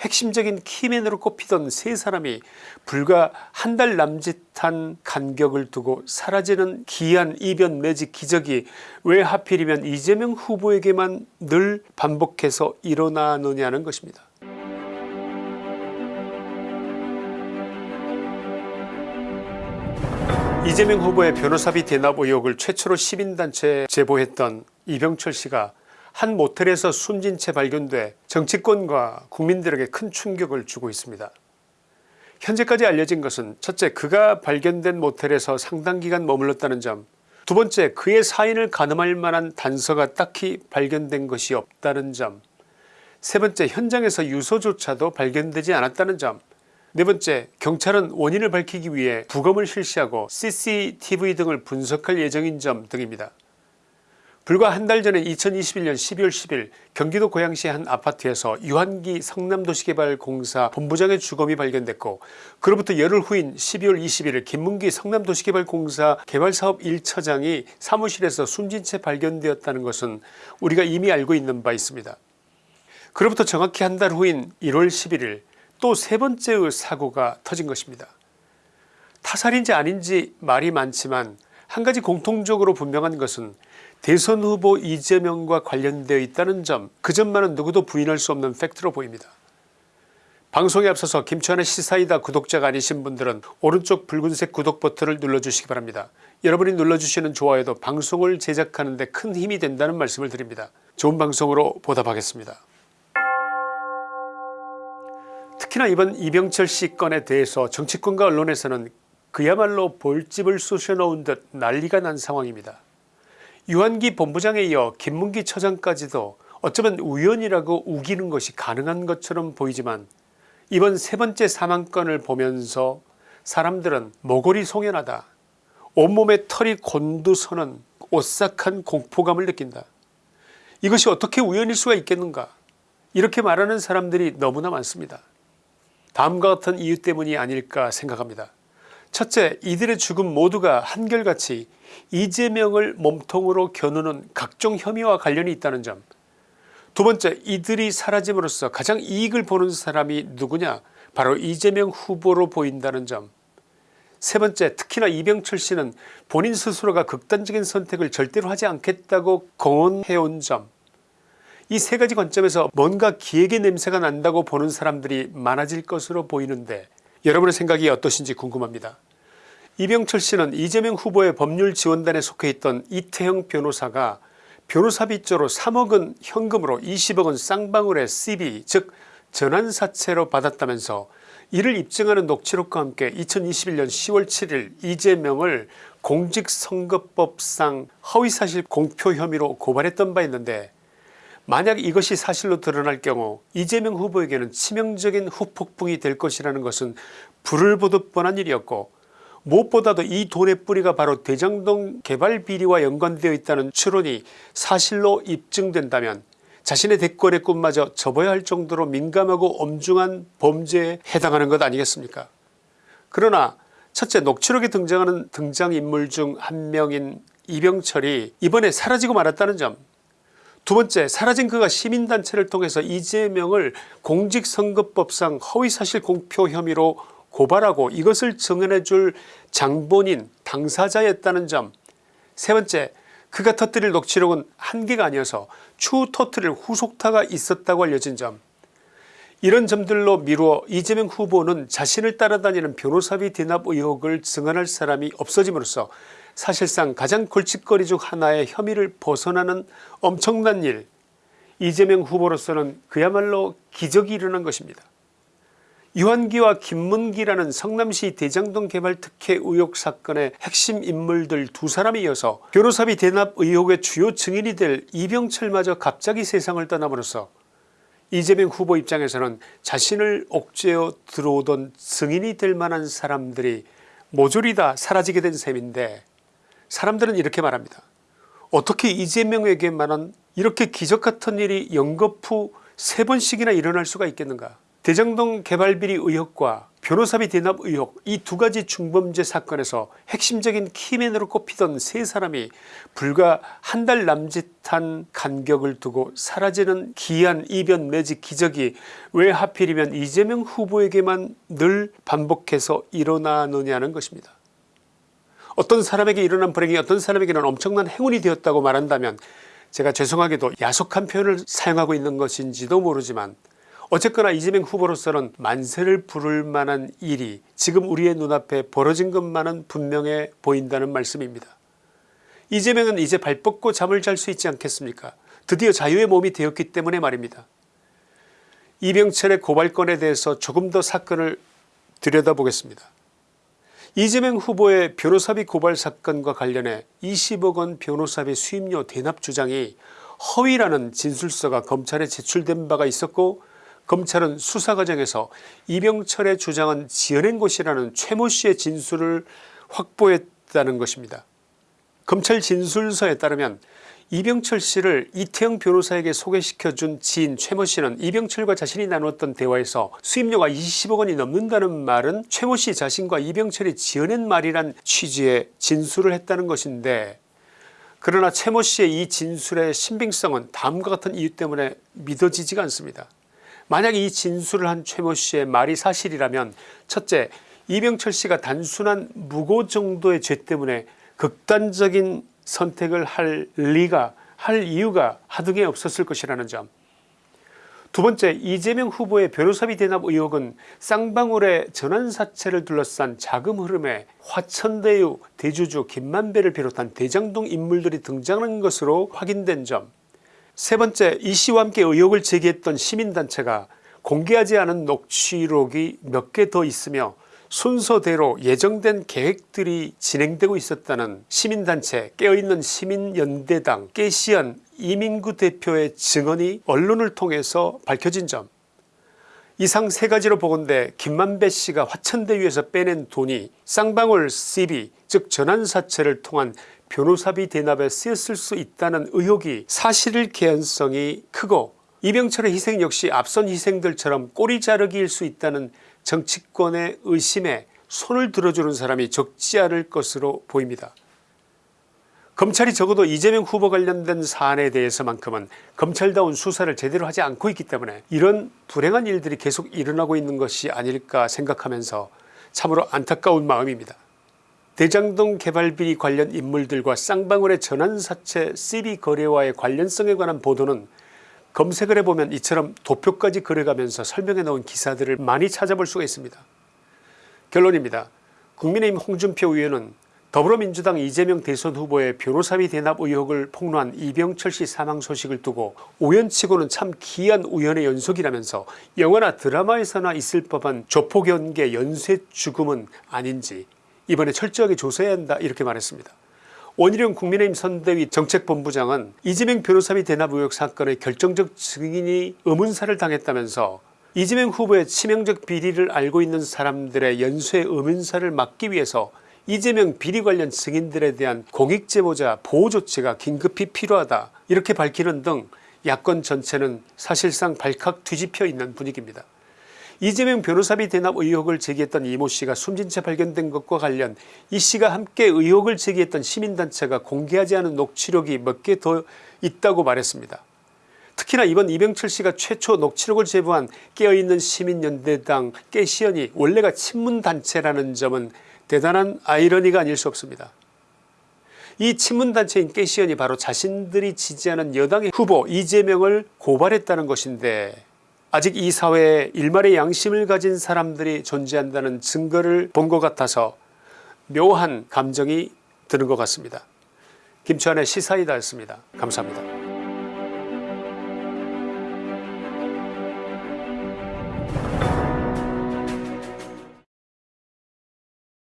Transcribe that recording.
핵심적인 키맨으로 꼽히던 세 사람이 불과 한 달 남짓한 간격을 두고 사라지는 기이한 이변 내지 기적이 왜 하필이면 이재명 후보에게만 늘 반복해서 일어나느냐는 것입니다. 이재명 후보의 변호사비 대납 의혹을 최초로 시민단체에 제보했던 이병철 씨가 한 모텔에서 숨진 채 발견돼 정치권과 국민들에게 큰 충격을 주고 있습니다. 현재까지 알려진 것은 첫째 그가 발견된 모텔에서 상당 기간 머물렀다는 점 두번째 그의 사인을 가늠할 만한 단서가 딱히 발견된 것이 없다는 점 세번째 현장에서 유서조차도 발견되지 않았다는 점 네번째 경찰은 원인을 밝히기 위해 부검을 실시하고 cctv 등을 분석할 예정인 점 등입니다. 불과 한 달 전에 2021년 12월 10일 경기도 고양시 한 아파트에서 유한기 성남도시개발공사 본부장의 주검이 발견됐고 그로부터 열흘 후인 12월 21일 김문기 성남도시개발공사 개발사업 1처장이 사무실에서 숨진 채 발견되었다는 것은 우리가 이미 알고 있는 바 있습니다. 그로부터 정확히 한 달 후인 1월 11일 또 세 번째의 사고가 터진 것입니다. 타살인지 아닌지 말이 많지만 한 가지 공통적으로 분명한 것은 대선 후보 이재명과 관련되어 있다는 점 그 점만은 누구도 부인할 수 없는 팩트로 보입니다. 방송에 앞서서 김치환의 시사이다 구독자가 아니신 분들은 오른쪽 붉은색 구독 버튼을 눌러주시기 바랍니다. 여러분이 눌러주시는 좋아요도 방송을 제작하는 데 큰 힘이 된다는 말씀을 드립니다. 좋은 방송으로 보답하겠습니다. 특히나 이번 이병철 씨 건에 대해서 정치권과 언론에서는 그야말로 볼집을 쑤셔넣은 듯 난리가 난 상황입니다. 유한기 본부장에 이어 김문기 처장까지도 어쩌면 우연이라고 우기는 것이 가능한 것처럼 보이지만 이번 세 번째 사망건을 보면서 사람들은 모골이 송연하다 온몸에 털이 곤두서는 오싹한 공포감을 느낀다. 이것이 어떻게 우연일 수가 있겠는가 이렇게 말하는 사람들이 너무나 많습니다. 다음과 같은 이유 때문이 아닐까 생각합니다. 첫째 이들의 죽음 모두가 한결같이 이재명을 몸통으로 겨누는 각종 혐의와 관련이 있다는 점. 두번째 이들이 사라짐으로써 가장 이익을 보는 사람이 누구냐? 바로 이재명 후보로 보인다는 점. 세번째 특히나 이병철 씨는 본인 스스로가 극단적인 선택을 절대로 하지 않겠다고 공언해온 점. 이 세 가지 관점에서 뭔가 기획의 냄새가 난다고 보는 사람들이 많아질 것으로 보이는데 여러분의 생각이 어떠신지 궁금합니다. 이병철 씨는 이재명 후보의 법률지원단에 속해 있던 이태형 변호사가 변호사비조로 3억은 현금으로 20억은 쌍방울의 cb 즉 전환사채로 받았다면서 이를 입증하는 녹취록과 함께 2021년 10월 7일 이재명을 공직선거법상 허위사실 공표 혐의로 고발했던 바 있는데 만약 이것이 사실로 드러날 경우 이재명 후보에게는 치명적인 후폭풍이 될 것이라는 것은 불을 보듯 뻔한 일이었고 무엇보다도 이 돈의 뿌리가 바로 대장동 개발 비리와 연관되어 있다는 추론이 사실로 입증된다면 자신의 대권의 꿈마저 접어야 할 정도로 민감하고 엄중한 범죄에 해당하는 것 아니겠습니까? 그러나 첫째 녹취록에 등장하는 등장인물 중 한 명인 이병철이 이번에 사라지고 말았다는 점. 두번째 사라진 그가 시민단체를 통해서 이재명을 공직선거법상 허위사실 공표 혐의로 고발하고 이것을 증언해줄 장본인 당사자였다는 점. 세번째 그가 터뜨릴 녹취록은 한 개가 아니어서 추후 터뜨릴 후속타가 있었다고 알려진 점. 이런 점들로 미루어 이재명 후보는 자신을 따라다니는 변호사비 대납 의혹을 증언할 사람이 없어짐으로써 사실상 가장 골칫거리 중 하나의 혐의를 벗어나는 엄청난 일. 이재명 후보로서는 그야말로 기적이 일어난 것입니다. 유한기와 김문기라는 성남시 대장동 개발 특혜 의혹 사건의 핵심 인물들 두 사람이 이어서 변호사비 대납 의혹의 주요 증인이 될 이병철마저 갑자기 세상을 떠남으로써 이재명 후보 입장에서는 자신을 옥죄어 들어오던 증인이 될 만한 사람들이 모조리 다 사라지게 된 셈인데 사람들은 이렇게 말합니다. 어떻게 이재명에게만은 이렇게 기적같은 일이 연거푸 세 번씩이나 일어날 수가 있겠는가 대장동 개발비리 의혹과 변호사비 대납 의혹 이 두 가지 중범죄 사건에서 핵심적인 키맨으로 꼽히던 세 사람이 불과 한 달 남짓한 간격을 두고 사라지는 기이한 이변 내지 기적이 왜 하필이면 이재명 후보에게만 늘 반복해서 일어나느냐는 것입니다. 어떤 사람에게 일어난 불행이 어떤 사람에게는 엄청난 행운이 되었다고 말한다면 제가 죄송하게도 야속한 표현을 사용하고 있는 것인지도 모르지만 어쨌거나 이재명 후보로서는 만세를 부를 만한 일이 지금 우리의 눈앞에 벌어진 것만은 분명해 보인다는 말씀입니다. 이재명은 이제 발 뻗고 잠을 잘 수 있지 않겠습니까 드디어 자유의 몸이 되었기 때문에 말입니다. 이병철의 고발건에 대해서 조금 더 사건을 들여다보겠습니다. 이재명 후보의 변호사비 고발 사건과 관련해 20억원 변호사비 수임료 대납 주장이 허위라는 진술서가 검찰에 제출된 바가 있었고 검찰은 수사 과정에서 이병철의 주장은 지어낸 것이라는 최모 씨의 진술을 확보했다는 것입니다. 검찰 진술서에 따르면 이병철 씨를 이태영 변호사에게 소개시켜준 지인 최모 씨는 이병철과 자신이 나누었던 대화에서 수임료가 20억 원이 넘는다는 말은 최모 씨 자신과 이병철이 지어낸 말이란 취지의 진술을 했다는 것인데 그러나 최모 씨의 이 진술의 신빙성은 다음과 같은 이유 때문에 믿어지지가 않습니다. 만약 이 진술을 한 최모 씨의 말이 사실이라면 첫째 이병철 씨가 단순한 무고 정도의 죄 때문에 극단적인 선택을 할 리가 할 이유가 하등에 없었을 것이라는 점. 두 번째 이재명 후보의 변호사비 대납 의혹은 쌍방울의 전환사채를 둘러싼 자금 흐름에 화천대유 대주주 김만배를 비롯한 대장동 인물들이 등장한 것으로 확인된 점. 세 번째 이 씨와 함께 의혹을 제기했던 시민단체가 공개하지 않은 녹취록이 몇 개 더 있으며 순서대로 예정된 계획들이 진행되고 있었다는 시민단체 깨어있는 시민연대당 깨시연 이민구 대표의 증언이 언론을 통해서 밝혀진 점. 이상 세 가지로 보건대 김만배 씨가 화천대유에서 빼낸 돈이 쌍방울 cb 즉 전환사채를 통한 변호사비 대납에 쓰였을 수 있다는 의혹이 사실일 개연성이 크고 이병철의 희생 역시 앞선 희생들처럼 꼬리 자르기일 수 있다는 정치권의 의심에 손을 들어주는 사람이 적지 않을 것으로 보입니다. 검찰이 적어도 이재명 후보 관련된 사안에 대해서만큼은 검찰다운 수사를 제대로 하지 않고 있기 때문에 이런 불행한 일들이 계속 일어나고 있는 것이 아닐까 생각하면서 참으로 안타까운 마음입니다. 대장동 개발비리 관련 인물들과 쌍방울의 전환사채 cb 거래와의 관련성에 관한 보도는 검색을 해보면 이처럼 도표까지 그려가면서 설명해 놓은 기사들을 많이 찾아볼 수가 있습니다. 결론입니다. 국민의힘 홍준표 의원은 더불어민주당 이재명 대선 후보의 변호사비 대납 의혹을 폭로한 이병철 씨 사망 소식을 두고 우연치고는 참 기이한 우연의 연속이라면서 영화나 드라마에서나 있을 법한 조폭연계 연쇄 죽음은 아닌지 이번에 철저하게 조사해야 한다 이렇게 말했습니다. 원희룡 국민의힘 선대위 정책본부장은 이재명 변호사비 대납 의혹 사건의 결정적 증인이 의문사를 당했다면서 이재명 후보의 치명적 비리를 알고 있는 사람들의 연쇄 의문사를 막기 위해서 이재명 비리 관련 증인들에 대한 공익제보자 보호조치가 긴급히 필요하다 이렇게 밝히는 등 야권 전체는 사실상 발칵 뒤집혀 있는 분위기입니다. 이재명 변호사비 대납 의혹을 제기했던 이모 씨가 숨진 채 발견된 것과 관련 이 씨가 함께 의혹을 제기했던 시민단체가 공개하지 않은 녹취록이 몇 개 더 있다고 말했습니다. 특히나 이번 이병철 씨가 최초 녹취록을 제보한 깨어있는 시민연대당 깨시연이 원래가 친문단체라는 점은 대단한 아이러니가 아닐 수 없습니다. 이 친문단체인 깨시연이 바로 자신들이 지지하는 여당의 후보 이재명을 고발했다는 것인데 아직 이 사회에 일말의 양심을 가진 사람들이 존재한다는 증거를 본 것 같아서 묘한 감정이 드는 것 같습니다. 김치환의 시사이다였습니다. 감사합니다.